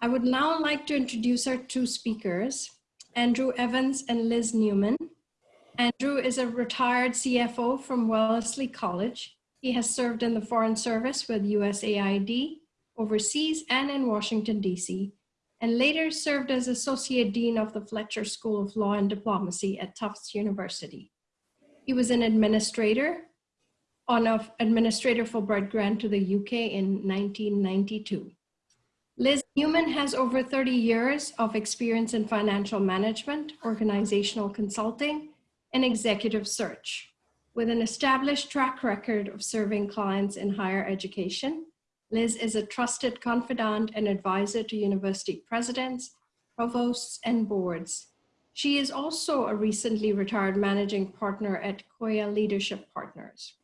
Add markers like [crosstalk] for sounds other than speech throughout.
I would now like to introduce our two speakers, Andrew Evans and Liz Newman. Andrew is a retired CFO from Wellesley College. He has served in the Foreign Service with USAID, overseas and in Washington, DC, and later served as Associate Dean of the Fletcher School of Law and Diplomacy at Tufts University. He was an administrator on an Administrator Fulbright grant to the UK in 1992. Liz Newman has over 30 years of experience in financial management, organizational consulting, and executive search. With an established track record of serving clients in higher education, Liz is a trusted confidant and advisor to university presidents, provosts, and boards. She is also a recently retired managing partner at Koya Leadership Partners.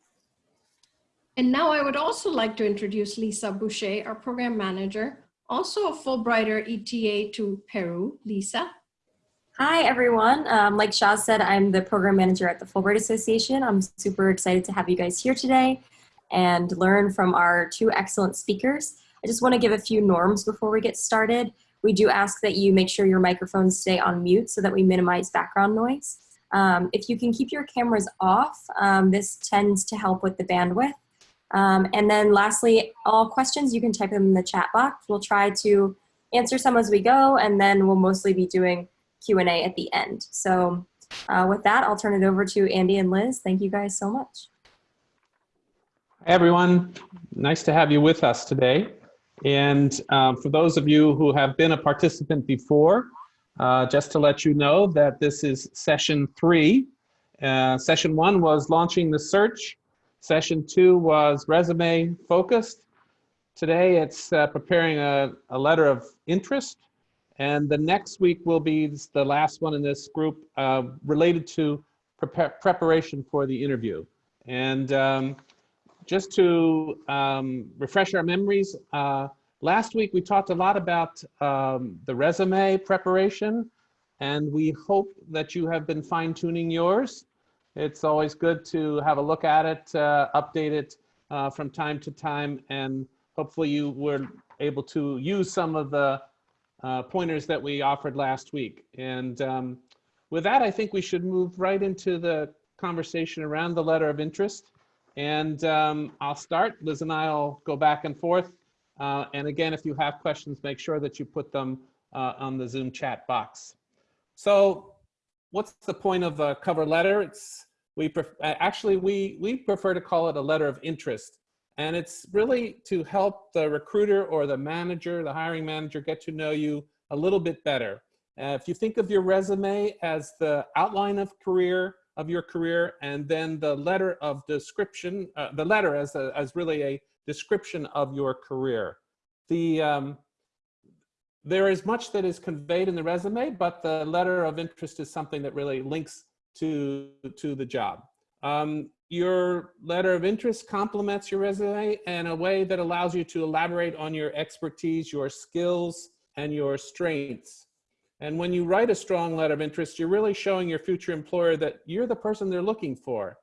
And now I would also like to introduce Lisa Boucher, our program manager, also a Fulbrighter ETA to Peru. Lisa. Hi, everyone. Um, like Shaz said, I'm the program manager at the Fulbright Association. I'm super excited to have you guys here today and learn from our two excellent speakers. I just want to give a few norms before we get started. We do ask that you make sure your microphones stay on mute so that we minimize background noise. Um, if you can keep your cameras off, um, this tends to help with the bandwidth. Um, and then lastly, all questions, you can type them in the chat box. We'll try to answer some as we go, and then we'll mostly be doing Q&A at the end. So uh, with that, I'll turn it over to Andy and Liz. Thank you guys so much. Hi, everyone. Nice to have you with us today. And um, for those of you who have been a participant before, uh, just to let you know that this is session three. Uh, session one was launching the search Session two was resume focused. Today it's uh, preparing a, a letter of interest. And the next week will be the last one in this group uh, related to preparation for the interview. And um, just to um, refresh our memories, uh, last week we talked a lot about um, the resume preparation and we hope that you have been fine tuning yours. It's always good to have a look at it, uh, update it uh, from time to time, and hopefully you were able to use some of the uh, pointers that we offered last week. And um, with that, I think we should move right into the conversation around the letter of interest. And um, I'll start. Liz and I will go back and forth. Uh, and again, if you have questions, make sure that you put them uh, on the Zoom chat box. So what's the point of a cover letter? It's we actually we we prefer to call it a letter of interest, and it's really to help the recruiter or the manager, the hiring manager, get to know you a little bit better. Uh, if you think of your resume as the outline of career of your career, and then the letter of description, uh, the letter as a, as really a description of your career. The um, there is much that is conveyed in the resume, but the letter of interest is something that really links to, to the job. Um, your letter of interest complements your resume in a way that allows you to elaborate on your expertise, your skills, and your strengths. And when you write a strong letter of interest, you're really showing your future employer that you're the person they're looking for.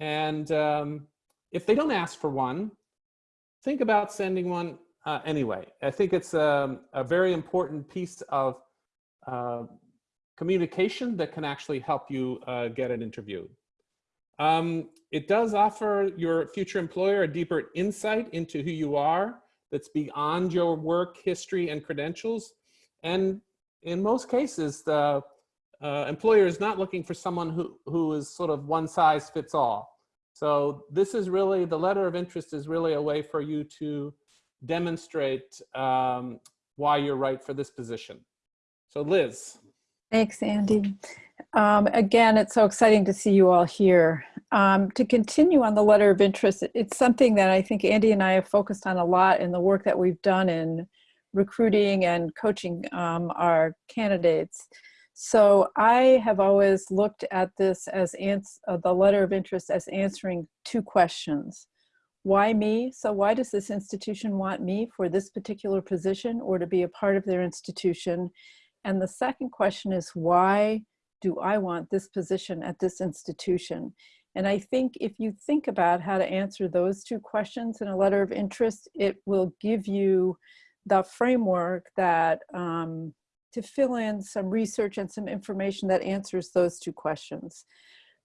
And um, if they don't ask for one, think about sending one uh, anyway, I think it's a, um, a very important piece of uh, communication that can actually help you uh, get an interview. Um, it does offer your future employer a deeper insight into who you are that's beyond your work history and credentials. And in most cases, the uh, employer is not looking for someone who, who is sort of one size fits all. So this is really, the letter of interest is really a way for you to demonstrate um, why you're right for this position. So Liz. Thanks, Andy. Um, again, it's so exciting to see you all here. Um, to continue on the letter of interest, it's something that I think Andy and I have focused on a lot in the work that we've done in recruiting and coaching um, our candidates. So I have always looked at this as uh, the letter of interest as answering two questions why me? So why does this institution want me for this particular position or to be a part of their institution? And the second question is why do I want this position at this institution? And I think if you think about how to answer those two questions in a letter of interest, it will give you the framework that um, to fill in some research and some information that answers those two questions.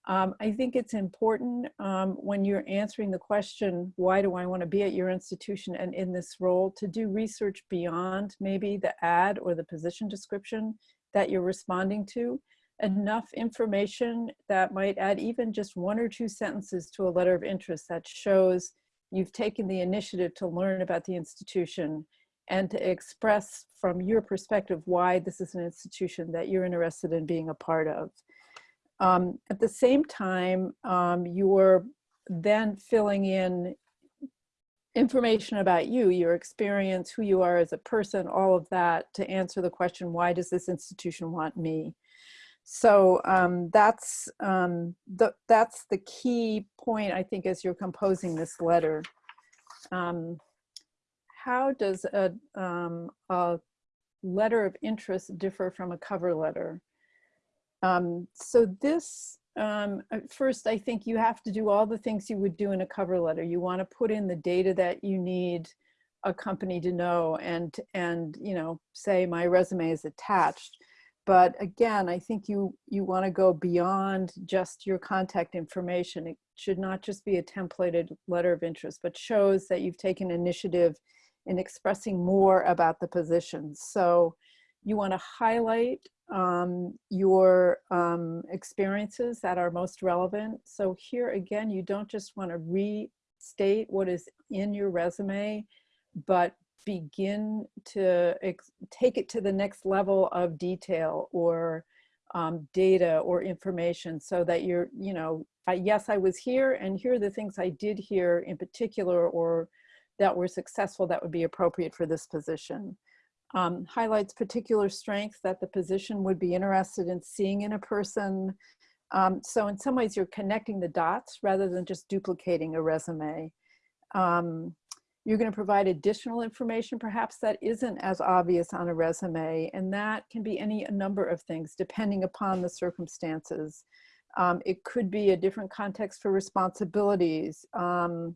Um, I think it's important um, when you're answering the question, why do I want to be at your institution and in this role, to do research beyond maybe the ad or the position description that you're responding to. Enough information that might add even just one or two sentences to a letter of interest that shows you've taken the initiative to learn about the institution and to express from your perspective why this is an institution that you're interested in being a part of. Um, at the same time, um, you're then filling in information about you, your experience, who you are as a person, all of that to answer the question, why does this institution want me? So um, that's, um, the, that's the key point, I think, as you're composing this letter. Um, how does a, um, a letter of interest differ from a cover letter? Um, so this, um, first, I think you have to do all the things you would do in a cover letter. You want to put in the data that you need a company to know and, and you know, say my resume is attached. But again, I think you, you want to go beyond just your contact information. It should not just be a templated letter of interest, but shows that you've taken initiative in expressing more about the position. So you want to highlight um, your um, experiences that are most relevant. So here again, you don't just want to restate what is in your resume, but begin to take it to the next level of detail or um, data or information so that you're, you know, yes, I was here and here are the things I did here in particular or that were successful that would be appropriate for this position um, highlights particular strengths that the position would be interested in seeing in a person. Um, so in some ways you're connecting the dots rather than just duplicating a resume. Um, you're going to provide additional information perhaps that isn't as obvious on a resume and that can be any number of things depending upon the circumstances. Um, it could be a different context for responsibilities. Um,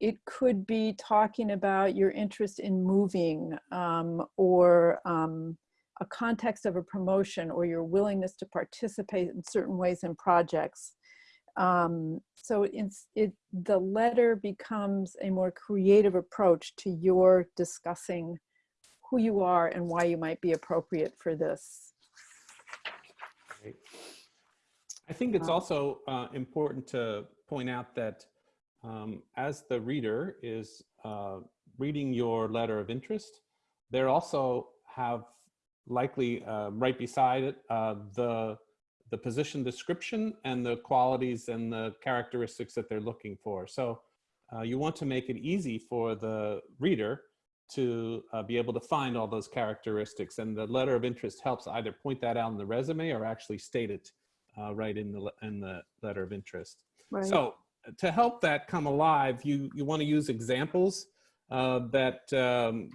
it could be talking about your interest in moving um, or um, a context of a promotion or your willingness to participate in certain ways in projects. Um, so it's, it, the letter becomes a more creative approach to your discussing who you are and why you might be appropriate for this. Great. I think it's Um, also uh, important to point out that um, as the reader is uh, reading your letter of interest, there also have likely uh, right beside it uh, the the position description and the qualities and the characteristics that they're looking for. So uh, you want to make it easy for the reader to uh, be able to find all those characteristics and the letter of interest helps either point that out in the resume or actually state it uh, right in the in the letter of interest. Right. So to help that come alive, you, you want to use examples uh, that, um,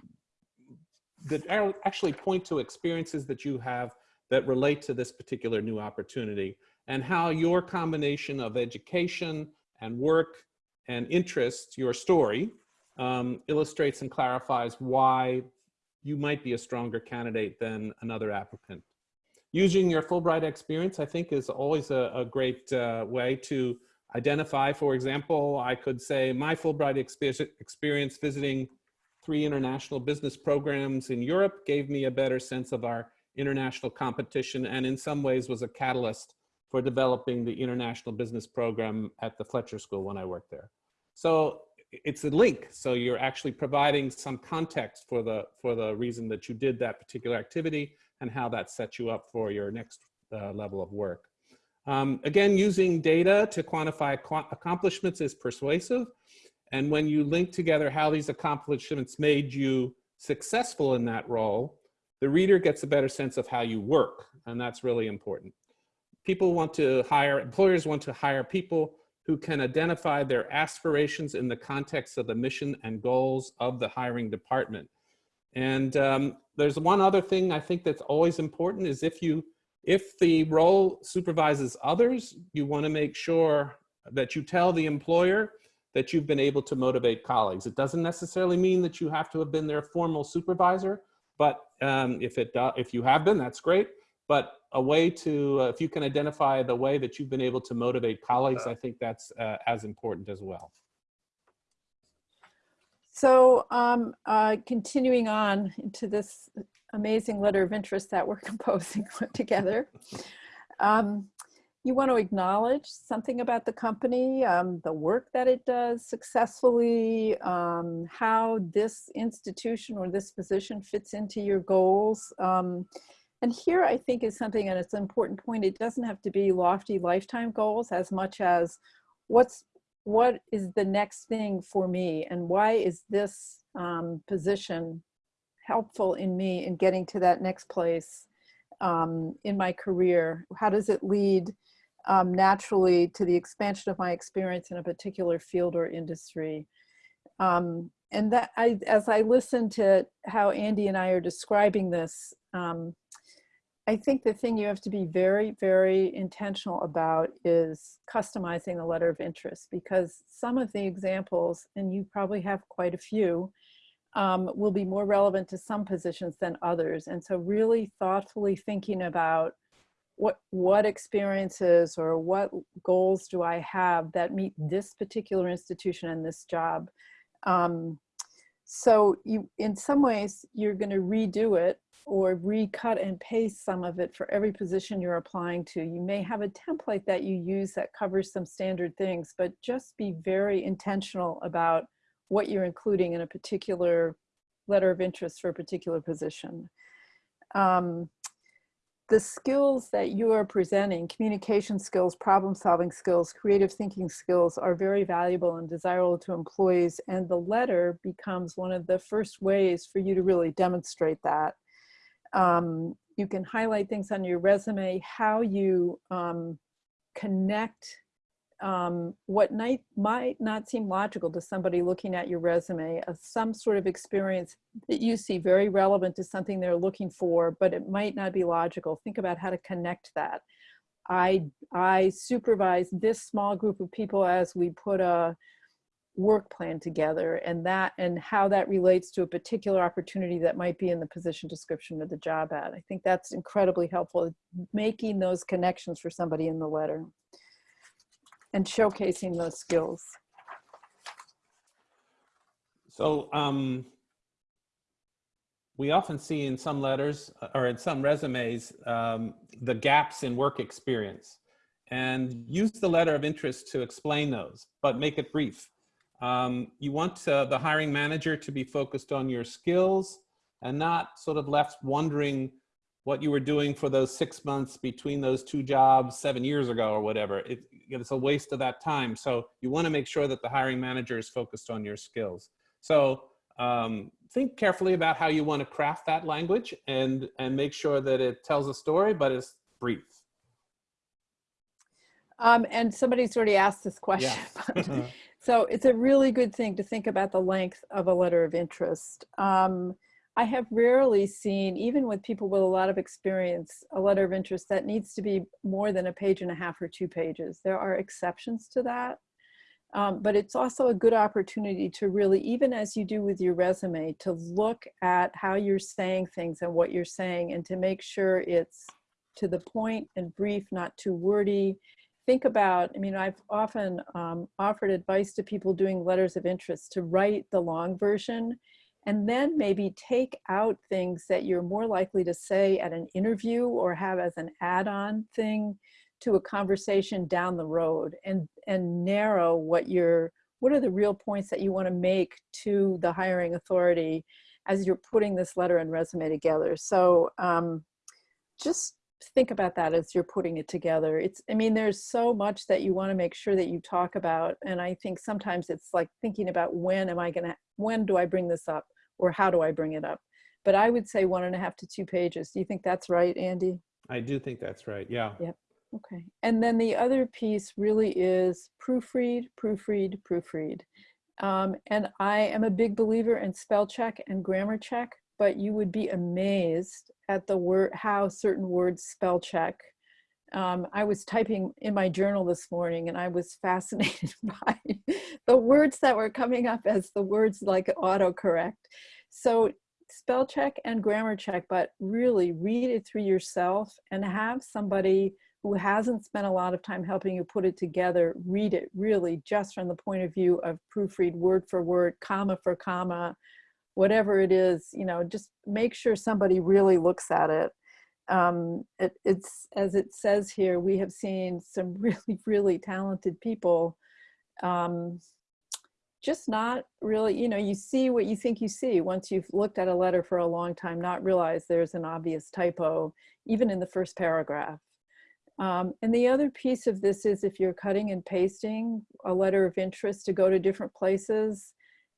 that actually point to experiences that you have that relate to this particular new opportunity and how your combination of education and work and interest, your story, um, illustrates and clarifies why you might be a stronger candidate than another applicant. Using your Fulbright experience, I think, is always a, a great uh, way to identify, for example, I could say my Fulbright experience visiting three international business programs in Europe gave me a better sense of our international competition and in some ways was a catalyst for developing the international business program at the Fletcher School when I worked there. So it's a link. So you're actually providing some context for the, for the reason that you did that particular activity and how that sets you up for your next uh, level of work. Um, again, using data to quantify accomplishments is persuasive. And when you link together how these accomplishments made you successful in that role, the reader gets a better sense of how you work. And that's really important. People want to hire, employers want to hire people who can identify their aspirations in the context of the mission and goals of the hiring department. And um, there's one other thing I think that's always important is if you if the role supervises others, you want to make sure that you tell the employer that you've been able to motivate colleagues. It doesn't necessarily mean that you have to have been their formal supervisor, but um, if, it, do, if you have been, that's great. But a way to, uh, if you can identify the way that you've been able to motivate colleagues, I think that's uh, as important as well. So um, uh, continuing on into this amazing letter of interest that we're [laughs] composing together. Um, you want to acknowledge something about the company, um, the work that it does successfully, um, how this institution or this position fits into your goals. Um, and here I think is something, and it's an important point, it doesn't have to be lofty lifetime goals as much as what's what is the next thing for me and why is this um, position helpful in me in getting to that next place um, in my career? How does it lead um, naturally to the expansion of my experience in a particular field or industry? Um, and that I, as I listen to how Andy and I are describing this, um, I think the thing you have to be very, very intentional about is customizing the letter of interest because some of the examples, and you probably have quite a few, um, will be more relevant to some positions than others. And so really thoughtfully thinking about what, what experiences or what goals do I have that meet this particular institution and this job. Um, so you, in some ways, you're going to redo it or recut and paste some of it for every position you're applying to. You may have a template that you use that covers some standard things, but just be very intentional about what you're including in a particular letter of interest for a particular position. Um, the skills that you are presenting, communication skills, problem solving skills, creative thinking skills are very valuable and desirable to employees and the letter becomes one of the first ways for you to really demonstrate that. Um, you can highlight things on your resume, how you um, connect um, what might, might not seem logical to somebody looking at your resume, uh, some sort of experience that you see very relevant to something they're looking for, but it might not be logical. Think about how to connect that. I, I supervise this small group of people as we put a work plan together and that and how that relates to a particular opportunity that might be in the position description of the job ad. I think that's incredibly helpful, making those connections for somebody in the letter and showcasing those skills. So um, we often see in some letters uh, or in some resumes um, the gaps in work experience and use the letter of interest to explain those, but make it brief. Um, you want uh, the hiring manager to be focused on your skills and not sort of left wondering what you were doing for those six months between those two jobs seven years ago or whatever. It, it's a waste of that time. So you want to make sure that the hiring manager is focused on your skills. So um, think carefully about how you want to craft that language and, and make sure that it tells a story, but it's brief. Um, and somebody's already asked this question. Yeah. [laughs] [laughs] so it's a really good thing to think about the length of a letter of interest. Um, I have rarely seen, even with people with a lot of experience, a letter of interest that needs to be more than a page and a half or two pages. There are exceptions to that. Um, but it's also a good opportunity to really, even as you do with your resume, to look at how you're saying things and what you're saying and to make sure it's to the point and brief, not too wordy. Think about, I mean, I've often um, offered advice to people doing letters of interest to write the long version and then maybe take out things that you're more likely to say at an interview or have as an add-on thing to a conversation down the road and and narrow what your what are the real points that you want to make to the hiring authority as you're putting this letter and resume together. So um, just think about that as you're putting it together it's i mean there's so much that you want to make sure that you talk about and i think sometimes it's like thinking about when am i gonna when do i bring this up or how do i bring it up but i would say one and a half to two pages do you think that's right andy I do think that's right. Yeah. Yep. okay and then the other piece really is proofread proofread proofread um, and i am a big believer in spell check and grammar check but you would be amazed at the word how certain words spell check Um, I was typing in my journal this morning and I was fascinated [laughs] by the words that were coming up as the words like autocorrect. So spell check and grammar check, but really read it through yourself and have somebody who hasn't spent a lot of time helping you put it together, read it really just from the point of view of proofread word for word, comma for comma, whatever it is, you know, just make sure somebody really looks at it. Um, it it's, as it says here, we have seen some [laughs] really, really talented people um, just not really, you know, you see what you think you see once you've looked at a letter for a long time, not realize there's an obvious typo, even in the first paragraph. Um, and the other piece of this is if you're cutting and pasting a letter of interest to go to different places,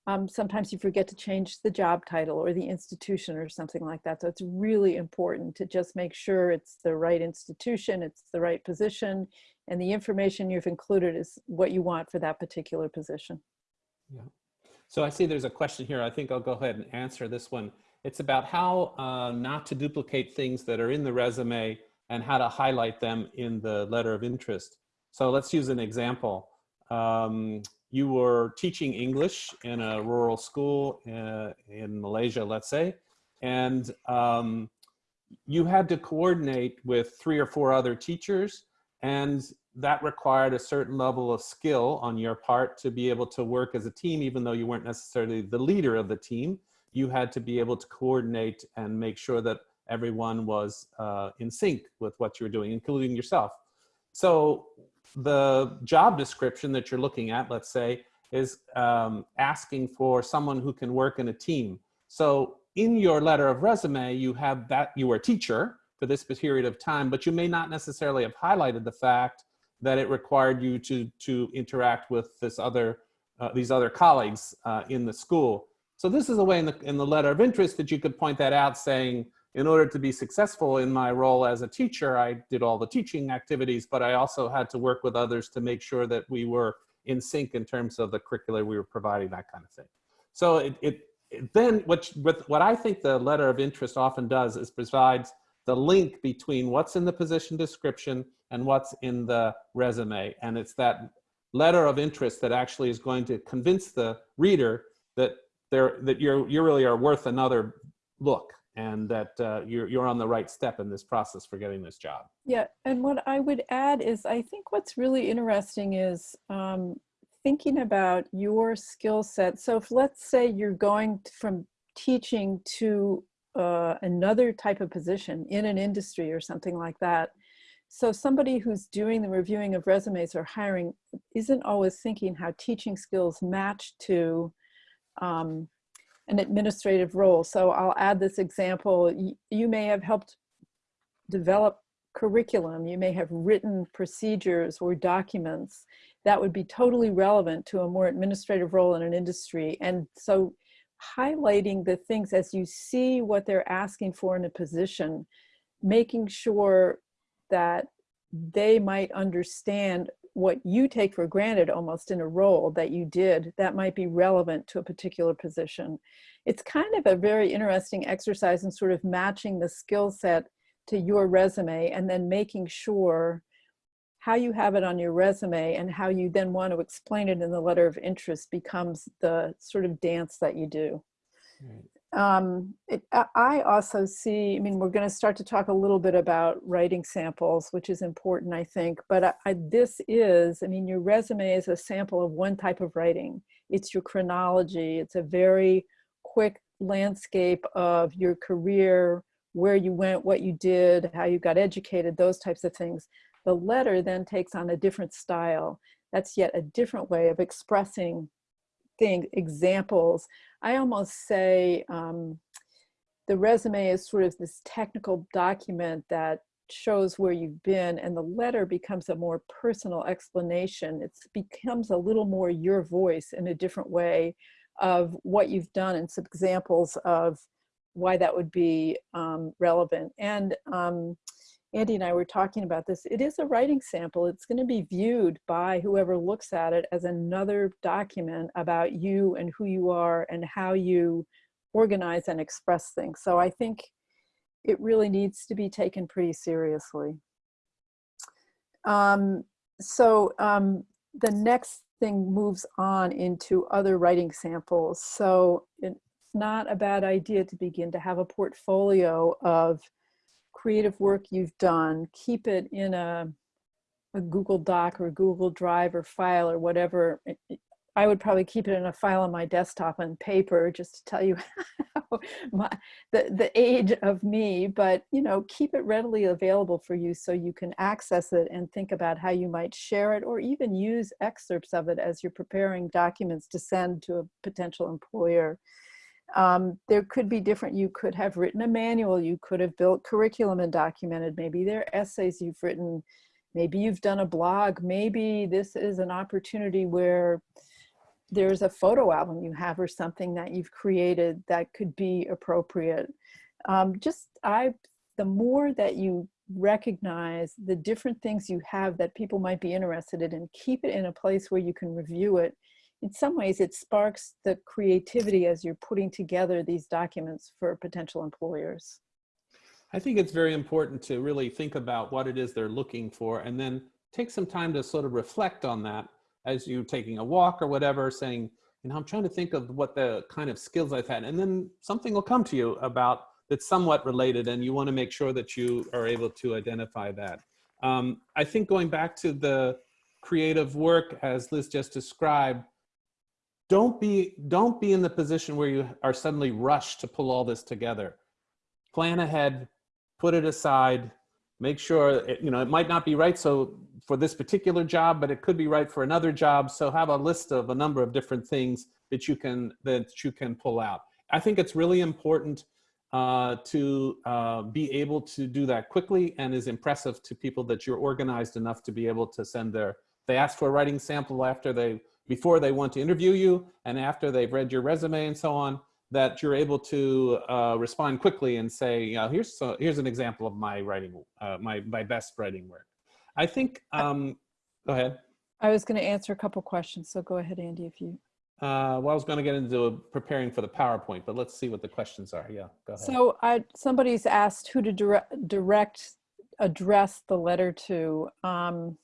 um, sometimes you forget to change the job title or the institution or something like that. So it's really important to just make sure it's the right institution, it's the right position, and the information you've included is what you want for that particular position. Yeah. So I see there's a question here. I think I'll go ahead and answer this one. It's about how uh, not to duplicate things that are in the resume and how to highlight them in the letter of interest. So let's use an example. Um, you were teaching English in a rural school uh, in Malaysia, let's say, and um, you had to coordinate with three or four other teachers and that required a certain level of skill on your part to be able to work as a team, even though you weren't necessarily the leader of the team. You had to be able to coordinate and make sure that everyone was uh, in sync with what you were doing, including yourself. So the job description that you're looking at, let's say, is um, asking for someone who can work in a team. So in your letter of resume, you have that you were a teacher for this period of time, but you may not necessarily have highlighted the fact that it required you to, to interact with this other, uh, these other colleagues uh, in the school. So this is a way in the, in the letter of interest that you could point that out saying, in order to be successful in my role as a teacher, I did all the teaching activities, but I also had to work with others to make sure that we were in sync in terms of the curricula we were providing, that kind of thing. So it, it, it then what, what I think the letter of interest often does is provides the link between what's in the position description and what's in the resume. And it's that letter of interest that actually is going to convince the reader that that you're, you really are worth another look and that uh, you're, you're on the right step in this process for getting this job. Yeah, and what I would add is I think what's really interesting is um, thinking about your skill set. So if let's say you're going from teaching to uh, another type of position in an industry or something like that. So somebody who's doing the reviewing of resumes or hiring isn't always thinking how teaching skills match to um, an administrative role. So I'll add this example. You, may have helped develop curriculum. You may have written procedures or documents that would be totally relevant to a more administrative role in an industry. And so highlighting the things as you see what they're asking for in a position, making sure that they might understand what you take for granted almost in a role that you did that might be relevant to a particular position. It's kind of a very interesting exercise in sort of matching the skill set to your resume and then making sure how you have it on your resume and how you then want to explain it in the letter of interest becomes the sort of dance that you do. Right. Um, it, I also see, I mean, we're going to start to talk a little bit about writing samples, which is important, I think, but I, I, this is, I mean, your resume is a sample of one type of writing. It's your chronology. It's a very quick landscape of your career, where you went, what you did, how you got educated, those types of things. The letter then takes on a different style. That's yet a different way of expressing things, examples. I almost say um, the resume is sort of this technical document that shows where you've been and the letter becomes a more personal explanation. It becomes a little more your voice in a different way of what you've done and some examples of why that would be um, relevant. And um, Andy and I were talking about this. It is a writing sample. It's going to be viewed by whoever looks at it as another document about you and who you are and how you organize and express things. So I think it really needs to be taken pretty seriously. Um, so um, the next thing moves on into other writing samples. So it's not a bad idea to begin to have a portfolio of creative work you've done. Keep it in a, a Google Doc or Google Drive or file or whatever. I would probably keep it in a file on my desktop on paper just to tell you [laughs] my, the, the age of me, but you know, keep it readily available for you so you can access it and think about how you might share it or even use excerpts of it as you're preparing documents to send to a potential employer. Um, there could be different, you could have written a manual, you could have built curriculum and documented, maybe there are essays you've written, maybe you've done a blog, maybe this is an opportunity where there's a photo album you have or something that you've created that could be appropriate. Um, just I, the more that you recognize the different things you have that people might be interested in keep it in a place where you can review it, in some ways it sparks the creativity as you're putting together these documents for potential employers. I think it's very important to really think about what it is they're looking for and then take some time to sort of reflect on that as you're taking a walk or whatever, saying, you know, I'm trying to think of what the kind of skills I've had. And then something will come to you about that's somewhat related and you want to make sure that you are able to identify that. Um, I think going back to the creative work as Liz just described, don't be, don't be in the position where you are suddenly rushed to pull all this together. Plan ahead, put it aside, make sure, it, you know, it might not be right so for this particular job, but it could be right for another job. So have a list of a number of different things that you can, that you can pull out. I think it's really important uh, to uh, be able to do that quickly and is impressive to people that you're organized enough to be able to send their, they ask for a writing sample after they, before they want to interview you and after they've read your resume and so on, that you're able to uh, respond quickly and say, you know, here's, so, here's an example of my writing, uh, my, my best writing work. I think, um, go ahead. I was going to answer a couple questions, so go ahead, Andy, if you. Uh, well, I was going to get into preparing for the PowerPoint, but let's see what the questions are. Yeah, go ahead. So I, somebody's asked who to direct, direct address the letter to. Um,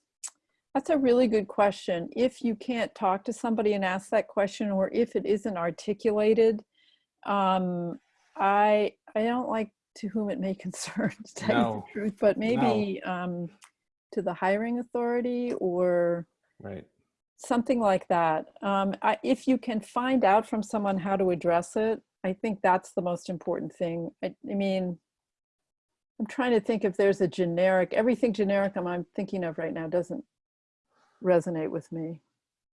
that's a really good question. If you can't talk to somebody and ask that question, or if it isn't articulated, um, I I don't like to whom it may [laughs] concern, to tell you the truth, but maybe um, to the hiring authority or right. something like that. Um, I, if you can find out from someone how to address it, I think that's the most important thing. I, I mean, I'm trying to think if there's a generic, everything generic I'm, I'm thinking of right now doesn't resonate with me.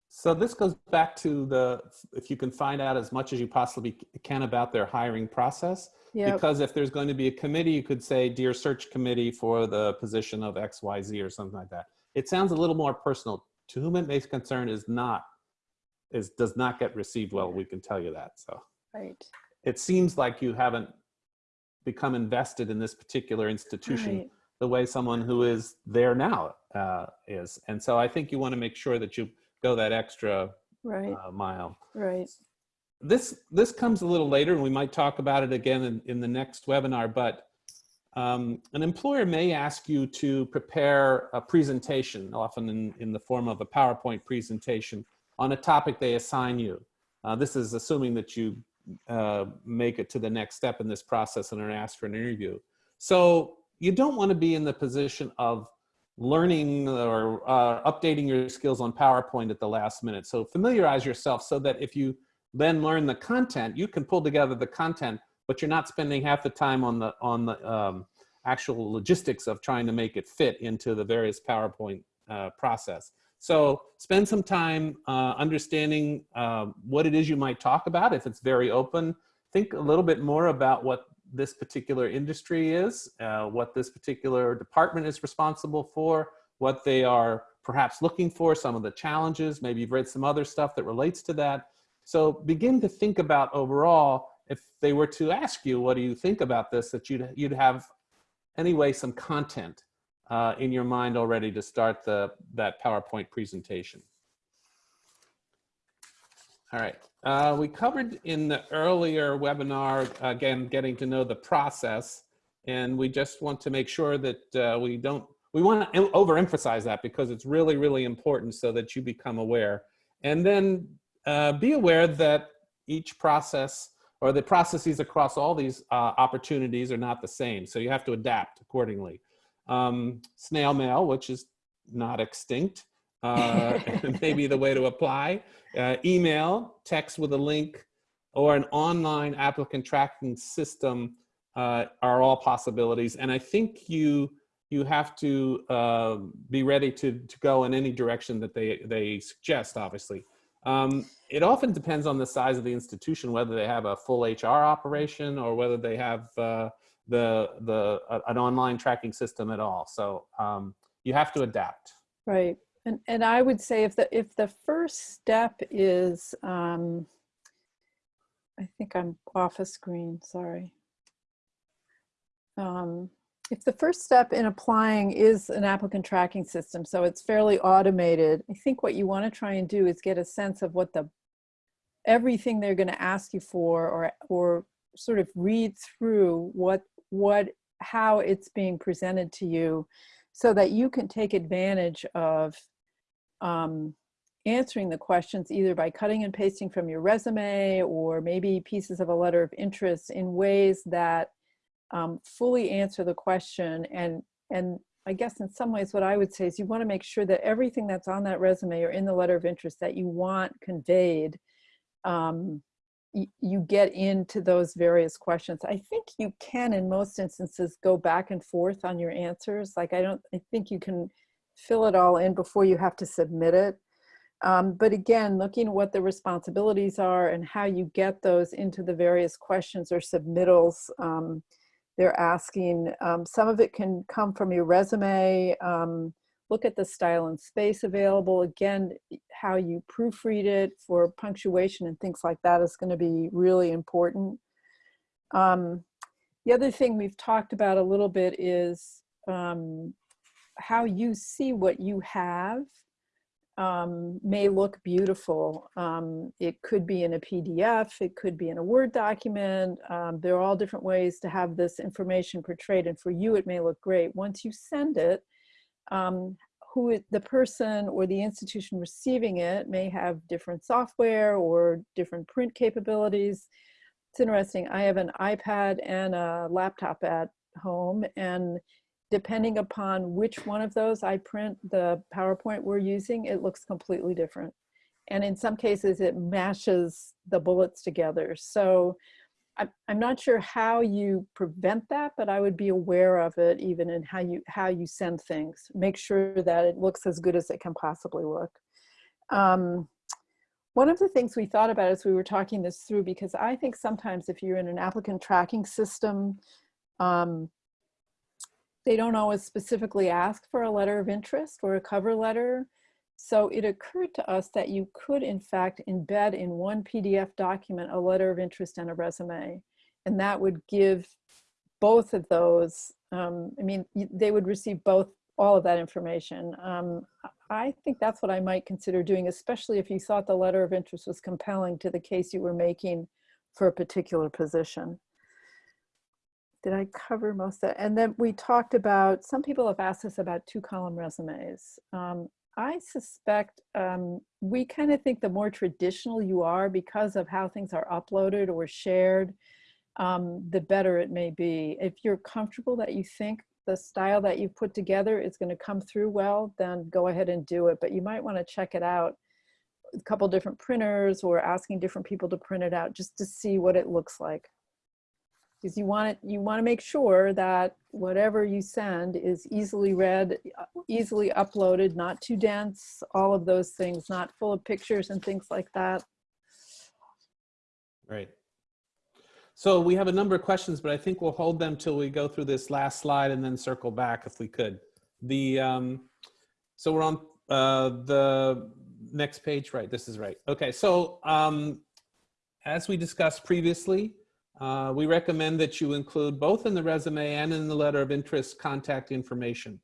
So this goes back to the, if you can find out as much as you possibly can about their hiring process. Yeah, Because if there's going to be a committee, you could say, dear search committee for the position of X, Y, Z or something like that. It sounds a little more personal. To whom it may concern is not, is, does not get received well, we can tell you that, so. right, It seems like you haven't become invested in this particular institution right. The way someone who is there now uh, is. And so I think you want to make sure that you go that extra Right, uh, mile. right. This this comes a little later, and we might talk about it again in, in the next webinar. But um, an employer may ask you to prepare a presentation, often in, in the form of a PowerPoint presentation, on a topic they assign you. Uh, this is assuming that you uh, make it to the next step in this process and are asked for an interview. So you don't want to be in the position of learning or uh, updating your skills on PowerPoint at the last minute. So familiarize yourself so that if you then learn the content, you can pull together the content, but you're not spending half the time on the on the um, actual logistics of trying to make it fit into the various PowerPoint uh, process. So spend some time uh, understanding uh, what it is you might talk about. If it's very open, think a little bit more about what this particular industry is, uh, what this particular department is responsible for, what they are perhaps looking for, some of the challenges. Maybe you've read some other stuff that relates to that. So begin to think about overall, if they were to ask you, what do you think about this, that you'd, you'd have anyway some content uh, in your mind already to start the, that PowerPoint presentation. All right, uh, we covered in the earlier webinar, again, getting to know the process. And we just want to make sure that uh, we don't, we want to overemphasize that because it's really, really important so that you become aware. And then uh, be aware that each process or the processes across all these uh, opportunities are not the same. So you have to adapt accordingly. Um, snail mail, which is not extinct, uh, [laughs] maybe the way to apply. Uh, email, text with a link, or an online applicant tracking system uh, are all possibilities. And I think you you have to uh, be ready to, to go in any direction that they, they suggest, obviously. Um, it often depends on the size of the institution, whether they have a full HR operation or whether they have uh, the, the, uh, an online tracking system at all. So um, you have to adapt. Right. And, and I would say if the, if the first step is, um, I think I'm off a screen, sorry. Um, if the first step in applying is an applicant tracking system, so it's fairly automated, I think what you want to try and do is get a sense of what the everything they're going to ask you for or or sort of read through what what how it's being presented to you so that you can take advantage of um, answering the questions either by cutting and pasting from your resume or maybe pieces of a letter of interest in ways that um, fully answer the question and and I guess in some ways what I would say is you want to make sure that everything that's on that resume or in the letter of interest that you want conveyed um, you get into those various questions. I think you can in most instances go back and forth on your answers. Like I don't, I think you can fill it all in before you have to submit it. Um, but again, looking at what the responsibilities are and how you get those into the various questions or submittals um, they're asking. Um, some of it can come from your resume. Um, look at the style and space available. Again, how you proofread it for punctuation and things like that is going to be really important. Um, the other thing we've talked about a little bit is um, how you see what you have um, may look beautiful. Um, it could be in a PDF, it could be in a Word document. Um, there are all different ways to have this information portrayed and for you it may look great. Once you send it, um, who it, the person or the institution receiving it may have different software or different print capabilities. It's interesting, I have an iPad and a laptop at home and depending upon which one of those I print the PowerPoint we're using, it looks completely different. And in some cases it mashes the bullets together. So I'm not sure how you prevent that, but I would be aware of it even in how you, how you send things. Make sure that it looks as good as it can possibly look. Um, one of the things we thought about as we were talking this through, because I think sometimes if you're in an applicant tracking system, um, they don't always specifically ask for a letter of interest or a cover letter. So it occurred to us that you could in fact embed in one PDF document a letter of interest and a resume. And that would give both of those, um, I mean, they would receive both, all of that information. Um, I think that's what I might consider doing, especially if you thought the letter of interest was compelling to the case you were making for a particular position did I cover most of that? And then we talked about, some people have asked us about two column resumes. Um, I suspect um, we kind of think the more traditional you are because of how things are uploaded or shared, um, the better it may be. If you're comfortable that you think the style that you've put together is going to come through well, then go ahead and do it. But you might want to check it out a couple different printers or asking different people to print it out just to see what it looks like because you want it, you want to make sure that whatever you send is easily read, easily uploaded, not too dense, all of those things, not full of pictures and things like that. Right. So we have a number of questions, but I think we'll hold them till we go through this last slide and then circle back if we could. The um, so we're on uh, the next page, right? This is right. Okay, so um, as we discussed previously, uh, we recommend that you include both in the resume and in the letter of interest contact information.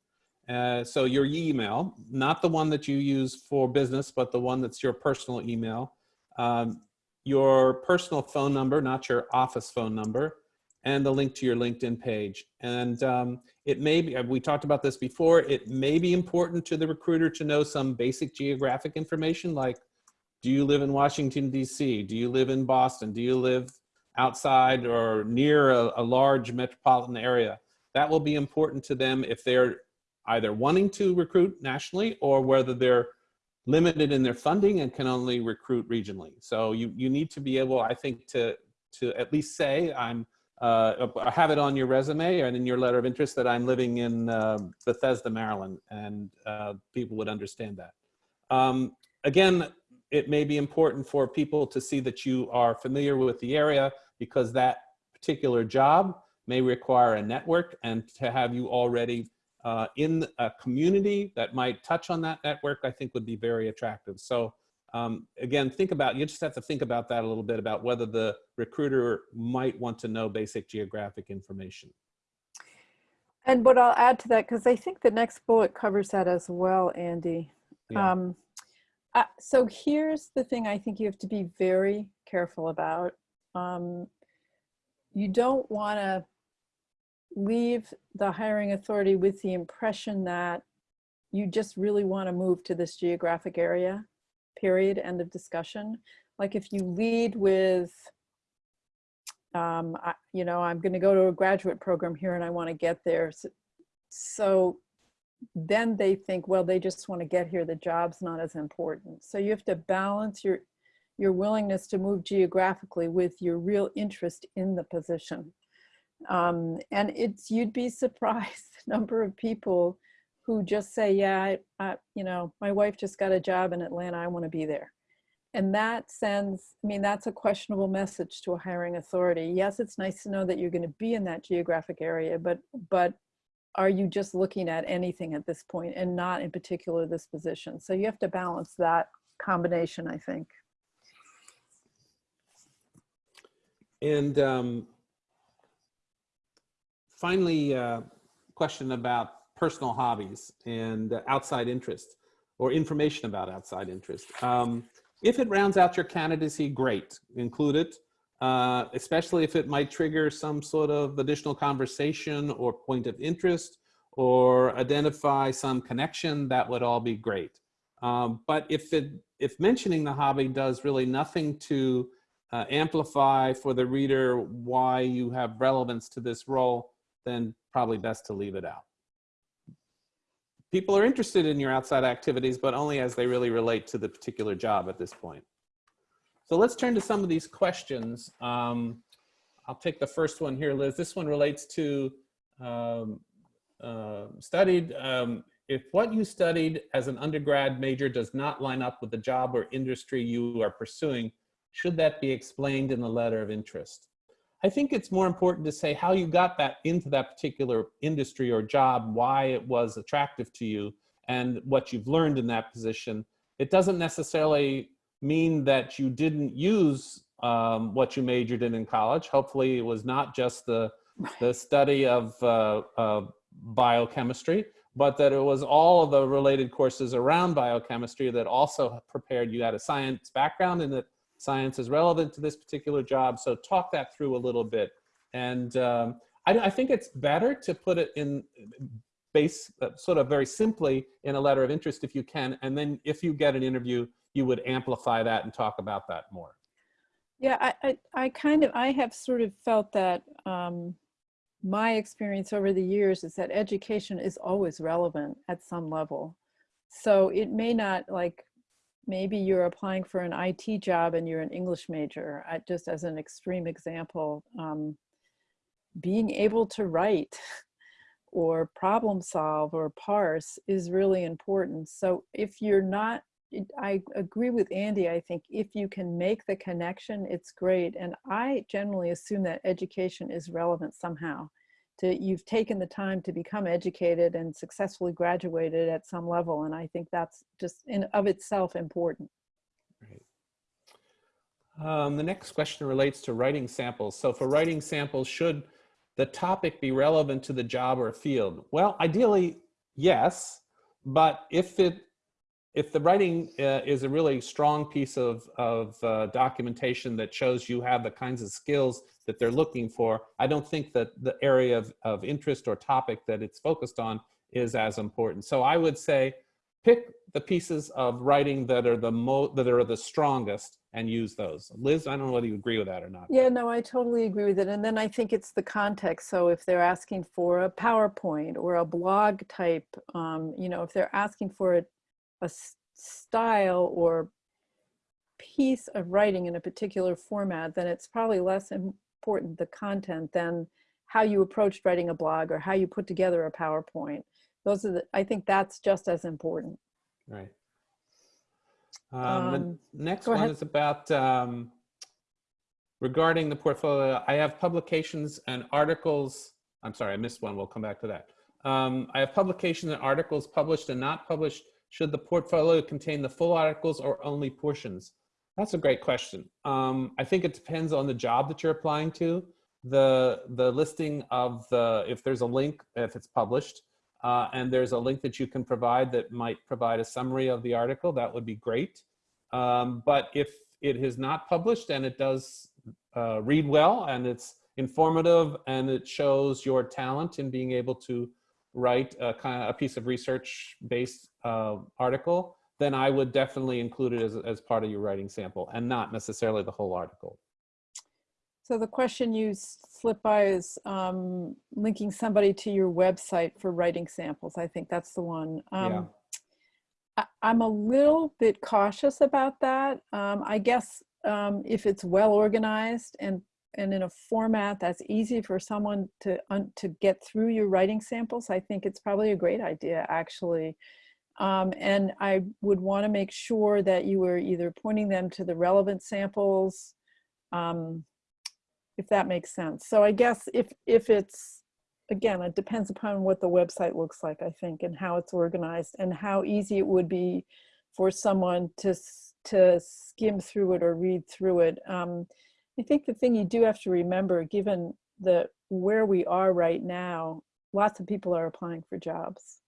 Uh, so your email, not the one that you use for business, but the one that's your personal email, um, your personal phone number, not your office phone number, and the link to your LinkedIn page. And um, it may be, we talked about this before, it may be important to the recruiter to know some basic geographic information like, do you live in Washington, DC? Do you live in Boston? Do you live outside or near a, a large metropolitan area? That will be important to them if they're either wanting to recruit nationally or whether they're limited in their funding and can only recruit regionally. So you, you need to be able, I think, to, to at least say I'm, uh, have it on your resume and in your letter of interest that I'm living in uh, Bethesda, Maryland, and uh, people would understand that. Um, again, it may be important for people to see that you are familiar with the area because that particular job may require a network and to have you already uh, in a community that might touch on that network, I think would be very attractive. So um, again, think about, you just have to think about that a little bit about whether the recruiter might want to know basic geographic information. And what I'll add to that, because I think the next bullet covers that as well, Andy. Yeah. Um, uh, so here's the thing I think you have to be very careful about. Um, you don't want to leave the hiring authority with the impression that you just really want to move to this geographic area, period, end of discussion. Like if you lead with, um, I, you know, I'm going to go to a graduate program here and I want to get there. So, so then they think, well, they just want to get here. The job's not as important. So you have to balance your, your willingness to move geographically with your real interest in the position. Um, and it's, you'd be surprised [laughs] the number of people who just say, yeah, I, I, you know, my wife just got a job in Atlanta, I wanna be there. And that sends, I mean, that's a questionable message to a hiring authority. Yes, it's nice to know that you're gonna be in that geographic area, but, but are you just looking at anything at this point and not in particular this position? So you have to balance that combination, I think. And um, finally, uh, question about personal hobbies and outside interest or information about outside interest. Um, if it rounds out your candidacy, great, include it, uh, especially if it might trigger some sort of additional conversation or point of interest or identify some connection, that would all be great. Um, but if, it, if mentioning the hobby does really nothing to uh, amplify for the reader why you have relevance to this role, then probably best to leave it out. People are interested in your outside activities, but only as they really relate to the particular job at this point. So let's turn to some of these questions. Um, I'll take the first one here, Liz. This one relates to um, uh, studied, um, if what you studied as an undergrad major does not line up with the job or industry you are pursuing, should that be explained in the letter of interest? I think it's more important to say how you got that into that particular industry or job, why it was attractive to you, and what you've learned in that position. It doesn't necessarily mean that you didn't use um, what you majored in in college. Hopefully it was not just the, the study of uh, uh, biochemistry, but that it was all of the related courses around biochemistry that also prepared you had a science background and that science is relevant to this particular job. So talk that through a little bit. And um, I, I, think it's better to put it in base, uh, sort of very simply in a letter of interest if you can. And then if you get an interview, you would amplify that and talk about that more. Yeah, I, I, I kind of, I have sort of felt that um, my experience over the years is that education is always relevant at some level. So it may not like maybe you're applying for an IT job and you're an English major, I, just as an extreme example, um, being able to write or problem solve or parse is really important. So if you're not, I agree with Andy, I think if you can make the connection, it's great. And I generally assume that education is relevant somehow to you've taken the time to become educated and successfully graduated at some level and i think that's just in of itself important right. Um, the next question relates to writing samples so for writing samples should the topic be relevant to the job or field well ideally yes but if it if the writing uh, is a really strong piece of, of uh, documentation that shows you have the kinds of skills that they're looking for, I don't think that the area of, of interest or topic that it's focused on is as important. So I would say pick the pieces of writing that are the mo that are the strongest and use those. Liz, I don't know whether you agree with that or not. Yeah, no, I totally agree with it. And then I think it's the context. So if they're asking for a PowerPoint or a blog type, um, you know, if they're asking for a, a style or piece of writing in a particular format, then it's probably less important the content than how you approached writing a blog or how you put together a PowerPoint. Those are the, I think that's just as important. Right. Um, the Um, next one ahead. is about um, regarding the portfolio. I have publications and articles. I'm sorry, I missed one. We'll come back to that. Um, I have publications and articles published and not published. Should the portfolio contain the full articles or only portions? That's a great question. Um, I think it depends on the job that you're applying to. The the listing of the if there's a link if it's published, uh, and there's a link that you can provide that might provide a summary of the article, that would be great. Um, but if it is not published and it does uh, read well and it's informative and it shows your talent in being able to write a kind of a piece of research based uh, article, then I would definitely include it as, as part of your writing sample and not necessarily the whole article. So the question you slip by is um, linking somebody to your website for writing samples. I think that's the one. Um, Yeah. I, I'm a little bit cautious about that. Um, I guess um, if it's well organized and and in a format that's easy for someone to to get through your writing samples, I think it's probably a great idea actually. Um, and I would want to make sure that you were either pointing them to the relevant samples, um, if that makes sense. So I guess if if it's again, it depends upon what the website looks like, I think, and how it's organized and how easy it would be for someone to, to skim through it or read through it. Um, I think the thing you do have to remember, given the where we are right now, lots of people are applying for jobs.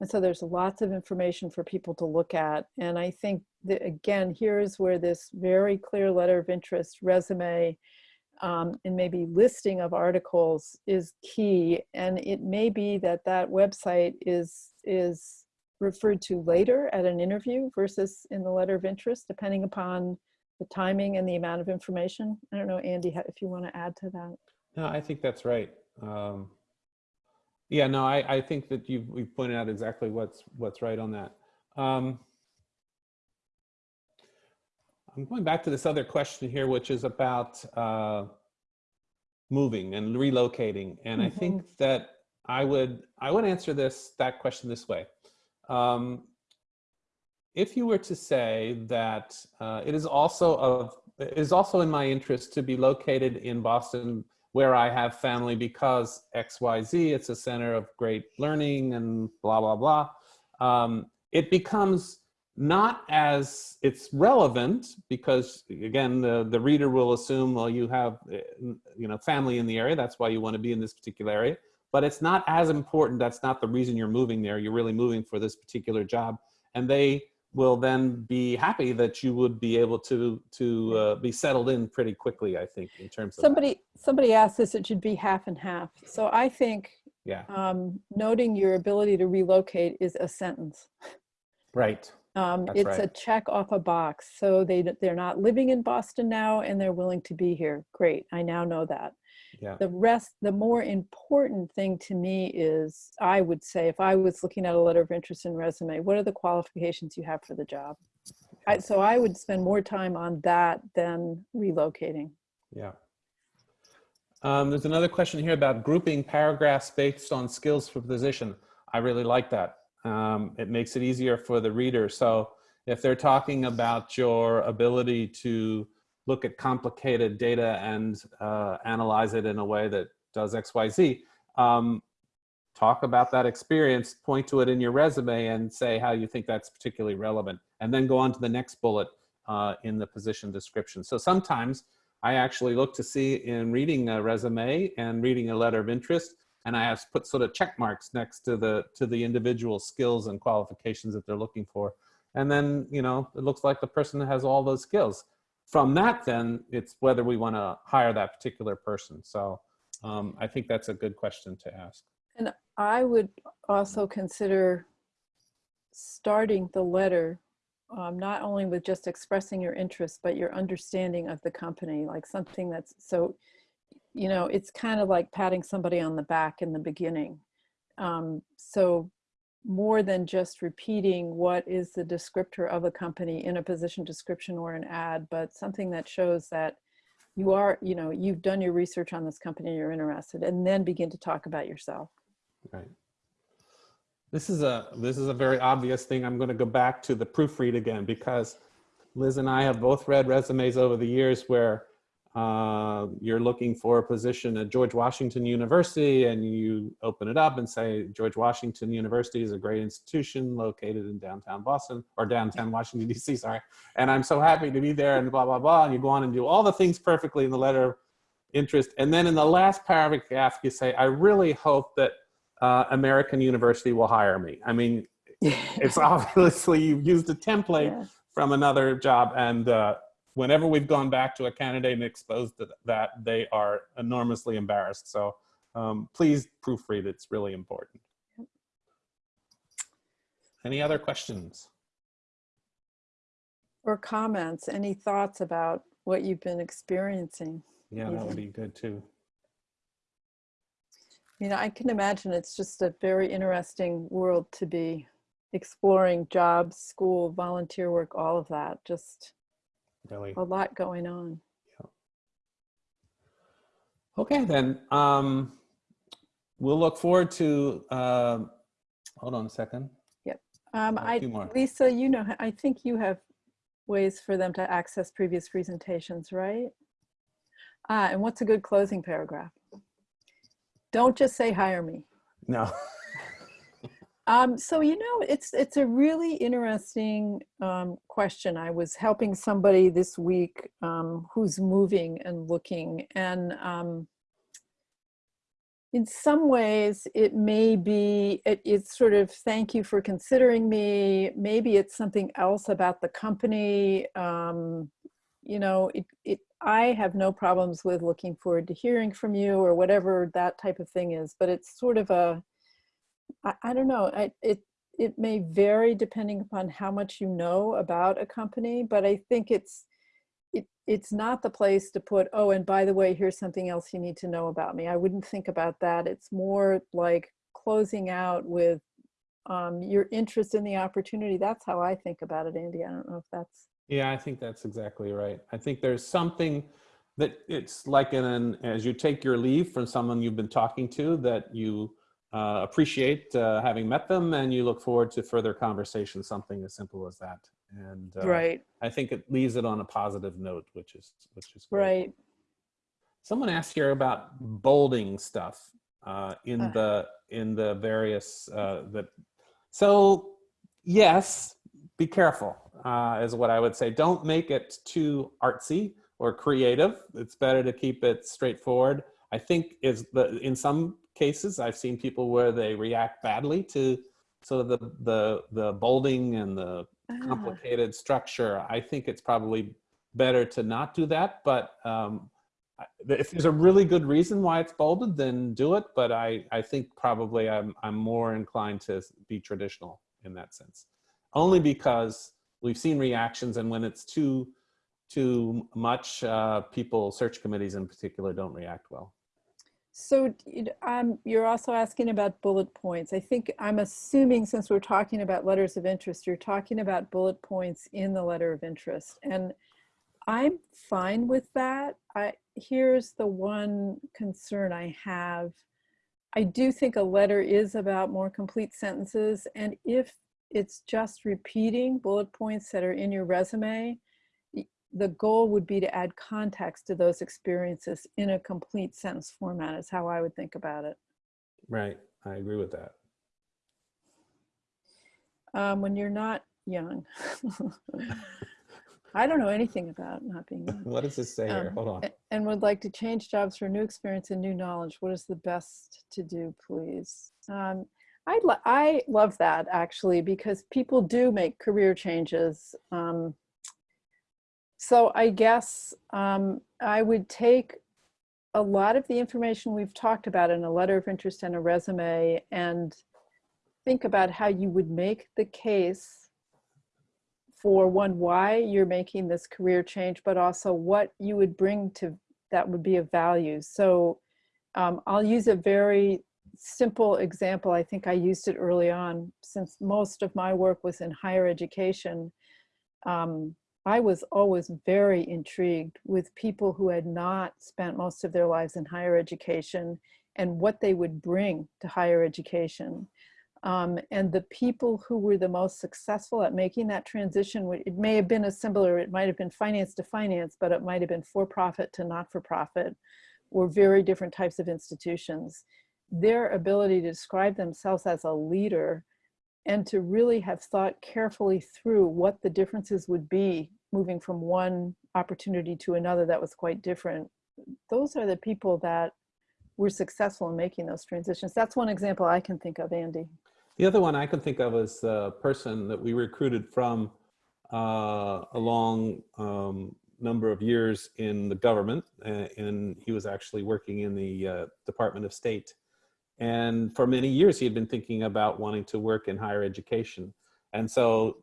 And so there's lots of information for people to look at. And I think that, again, here's where this very clear letter of interest resume um, and maybe listing of articles is key. And it may be that that website is, is referred to later at an interview versus in the letter of interest, depending upon the timing and the amount of information. I don't know, Andy, if you want to add to that. No, I think that's right. Um, yeah, no, I, I think that you've, we've pointed out exactly what's, what's right on that. Um, I'm going back to this other question here, which is about uh, moving and relocating. And I think that I would, I would answer this, that question this way. Um, if you were to say that uh, it is also of, it is also in my interest to be located in Boston where I have family because XYZ, it's a center of great learning and blah, blah, blah. Um, it becomes not as it's relevant because again, the, the reader will assume, well, you have, uh, you know, family in the area. That's why you want to be in this particular area, but it's not as important. That's not the reason you're moving there. You're really moving for this particular job. And they will then be happy that you would be able to to uh, be settled in pretty quickly. I think in terms of that. Somebody, somebody asked this, it should be half and half. So I think yeah, um, noting your ability to relocate is a sentence. right, Um, That's it's a check off a box. So they, they're not living in Boston now and they're willing to be here. Great, I now know that. Yeah, The rest, the more important thing to me is, I would say, if I was looking at a letter of interest and resume, what are the qualifications you have for the job? I, so I would spend more time on that than relocating. yeah. Um, there's another question here about grouping paragraphs based on skills for position. I really like that. Um, it makes it easier for the reader. So if they're talking about your ability to look at complicated data and uh, analyze it in a way that does X, Y, Z, um, talk about that experience, point to it in your resume and say how you think that's particularly relevant, and then go on to the next bullet uh, in the position description. So sometimes I actually look to see in reading a resume and reading a letter of interest, and I have put sort of check marks next to the to the individual skills and qualifications that they're looking for. And then, you know, it looks like the person has all those skills. From that, then it's whether we want to hire that particular person. So um, I think that's a good question to ask. And I would also consider starting the letter um, not only with just expressing your interest, but your understanding of the company, like something that's so, you know, it's kind of like patting somebody on the back in the beginning. Um, so more than just repeating what is the descriptor of a company in a position description or an ad, but something that shows that you are, you know, you've done your research on this company, you're interested, and then begin to talk about yourself. Right. This is a this is a very obvious thing. I'm going to go back to the proofread again because Liz and I have both read resumes over the years where uh, you're looking for a position at George Washington University and you open it up and say George Washington University is a great institution located in downtown Boston or downtown Washington DC, sorry. And I'm so happy to be there and blah, blah, blah. And you go on and do all the things perfectly in the letter of interest. And then in the last paragraph, you say, I really hope that uh, American University will hire me. I mean, [laughs] it's obviously you've used a template Yeah. from another job and uh, whenever we've gone back to a candidate and exposed to that, they are enormously embarrassed. So um, please proofread, it's really important. Any other questions? Or comments, any thoughts about what you've been experiencing? Yeah, that would be good too. You know, I can imagine it's just a very interesting world to be exploring jobs, school, volunteer work, all of that. Just Really. a lot going on. Yeah. Okay, then um, we'll look forward to, um, hold on a second. Yep. Um, I. Lisa, you know, I think you have ways for them to access previous presentations, right? Ah, and what's a good closing paragraph? Don't just say hire me. No. [laughs] Um, so you know, it's it's a really interesting um, question. I was helping somebody this week um, who's moving and looking, and um, in some ways, it may be it, it's sort of thank you for considering me. Maybe it's something else about the company. Um, you know, it it I have no problems with looking forward to hearing from you or whatever that type of thing is, but it's sort of a I, I don't know. I, it it may vary depending upon how much you know about a company, but I think it's it it's not the place to put. Oh, and by the way, here's something else you need to know about me. I wouldn't think about that. It's more like closing out with um, your interest in the opportunity. That's how I think about it, Andy. I don't know if that's Yeah, I think that's exactly right. I think there's something that it's like in an, as you take your leave from someone you've been talking to that you uh, appreciate uh, having met them and you look forward to further conversation, something as simple as that. And uh, right, I think it leaves it on a positive note, which is, which is great. right. Someone asked here about bolding stuff uh, in Uh. the in the various uh, that. So yes, be careful uh, is what I would say. Don't make it too artsy or creative. It's better to keep it straightforward. I think is the in some cases I've seen people where they react badly to sort of the the the bolding and the Ah, complicated structure. I think it's probably better to not do that. But um, if there's a really good reason why it's bolded, then do it. But I, I think probably I'm, I'm more inclined to be traditional in that sense. Only because we've seen reactions and when it's too, too much, uh, people, search committees in particular, don't react well. So um, you're also asking about bullet points. I think I'm assuming since we're talking about letters of interest, you're talking about bullet points in the letter of interest. And I'm fine with that. I, here's the one concern I have. I do think a letter is about more complete sentences. And if it's just repeating bullet points that are in your resume, the goal would be to add context to those experiences in a complete sentence format is how I would think about it. Right. I agree with that. Um, when you're not young. [laughs] [laughs] I don't know anything about not being young. What does this say here? Um, Hold on. And would like to change jobs for new experience and new knowledge. What is the best to do, please? Um, I, lo- I love that actually because people do make career changes. Um, So I guess um, I would take a lot of the information we've talked about in a letter of interest and a resume and think about how you would make the case for one, why you're making this career change, but also what you would bring to that would be of value. So um, I'll use a very simple example. I think I used it early on since most of my work was in higher education. Um, I was always very intrigued with people who had not spent most of their lives in higher education and what they would bring to higher education. Um, and the people who were the most successful at making that transition, it may have been a similar, it might have been finance to finance, but it might have been for-profit to not-for-profit, or very different types of institutions. Their ability to describe themselves as a leader and to really have thought carefully through what the differences would be moving from one opportunity to another that was quite different. Those are the people that were successful in making those transitions. That's one example I can think of, Andy. The other one I can think of is a person that we recruited from uh, a long um, number of years in the government, and he was actually working in the uh, Department of State. And for many years, he had been thinking about wanting to work in higher education. And so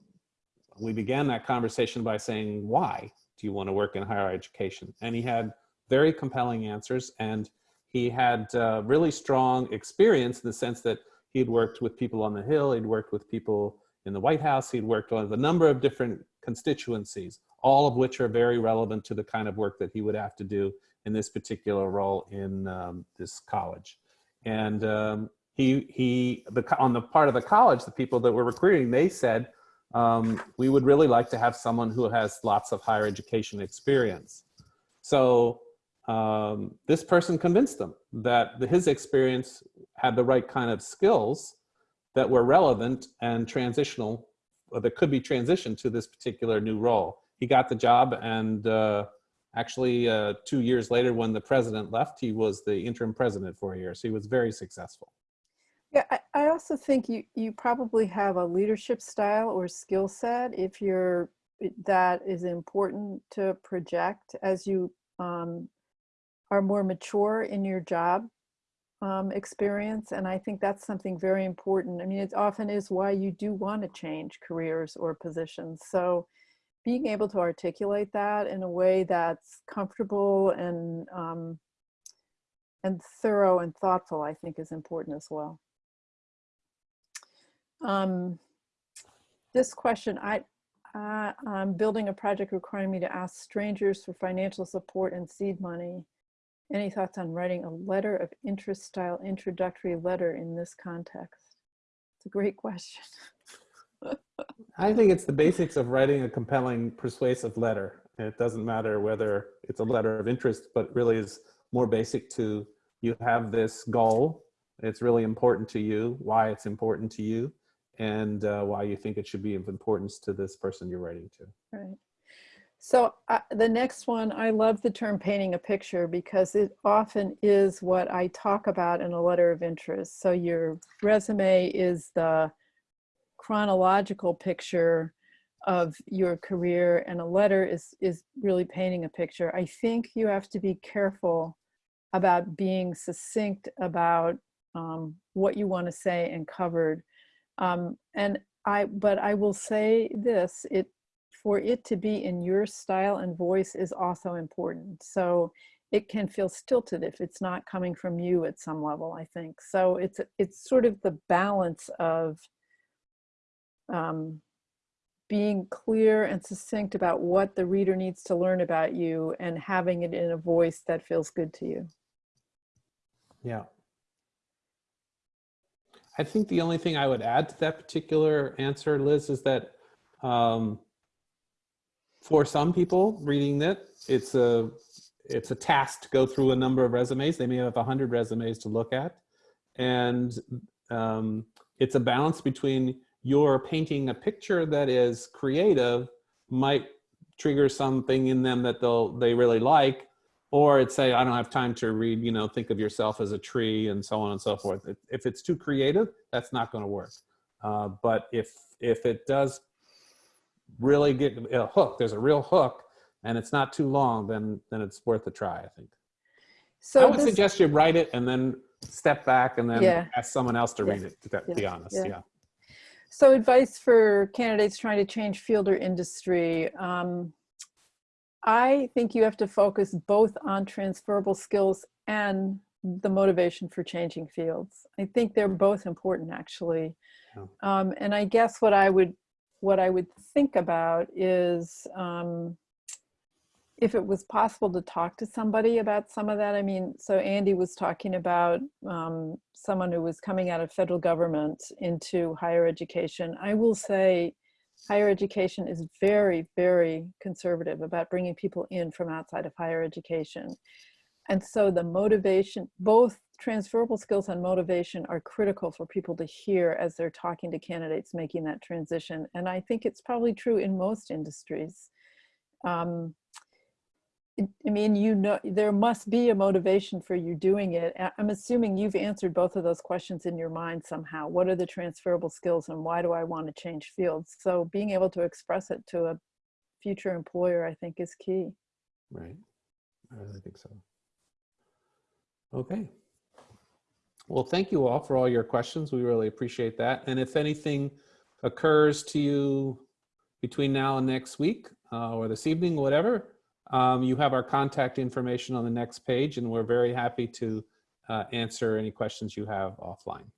we began that conversation by saying, why do you want to work in higher education? And he had very compelling answers. And he had uh, really strong experience in the sense that he'd worked with people on the Hill, he'd worked with people in the White House, he'd worked on a number of different constituencies, all of which are very relevant to the kind of work that he would have to do in this particular role in um, this college. And um, he, he the, on the part of the college, the people that were recruiting, they said, um, we would really like to have someone who has lots of higher education experience. So um, this person convinced them that the, his experience had the right kind of skills that were relevant and transitional, that could be transitioned to this particular new role. He got the job and uh, actually uh, two years later when the president left, he was the interim president for a year. So he was very successful. Yeah, I, I also think you, you probably have a leadership style or skill set if you're, that is important to project as you um, are more mature in your job um, experience. And I think that's something very important. I mean, it often is why you do want to change careers or positions. So being able to articulate that in a way that's comfortable and um, and thorough and thoughtful, I think is important as well. Um, this question, I, uh, I'm building a project requiring me to ask strangers for financial support and seed money. Any thoughts on writing a letter of interest style introductory letter in this context? It's a great question. [laughs] [laughs] I think it's the basics of writing a compelling, persuasive letter. It doesn't matter whether it's a letter of interest, but really is more basic to you have this goal. It's really important to you, why it's important to you and uh, why you think it should be of importance to this person you're writing to. Right. So uh, the next one, I love the term painting a picture because it often is what I talk about in a letter of interest. So your resume is the chronological picture of your career and a letter is, is really painting a picture. I think you have to be careful about being succinct about um, what you want to say and covered um, and I, but I will say this, it, for it to be in your style and voice is also important. So it can feel stilted if it's not coming from you at some level, I think. So it's, it's sort of the balance of um, being clear and succinct about what the reader needs to learn about you and having it in a voice that feels good to you. Yeah. I think the only thing I would add to that particular answer, Liz, is that um, for some people reading it, it's a it's a task to go through a number of resumes. They may have a hundred resumes to look at, and um, it's a balance between your painting a picture that is creative might trigger something in them that they'll they really like or it's say, I don't have time to read, you know, think of yourself as a tree and so on and so forth. If it's too creative, that's not going to work. Uh, but if, if it does really get a hook, there's a real hook, and it's not too long, then then it's worth a try. I think. So I would this- suggest you write it and then step back and then Yeah. ask someone else to Yeah. read it. To be- be Yeah. honest, Yeah. So advice for candidates trying to change field or industry. Um, I think you have to focus both on transferable skills and the motivation for changing fields. I think they're both important actually. Um, and I guess what I would what I would think about is um, if it was possible to talk to somebody about some of that. I mean, so Andy was talking about um, someone who was coming out of federal government into higher education. I will say higher education is very, very conservative about bringing people in from outside of higher education. And so the motivation, both transferable skills and motivation are critical for people to hear as they're talking to candidates making that transition. And I think it's probably true in most industries. Um, I mean, you know, there must be a motivation for you doing it. I'm assuming you've answered both of those questions in your mind somehow. What are the transferable skills and why do I want to change fields? So being able to express it to a future employer, I think is key. Right. I really think so. Okay. Well, thank you all for all your questions. We really appreciate that. And if anything occurs to you between now and next week uh, or this evening, whatever, um, you have our contact information on the next page and we're very happy to uh, answer any questions you have offline.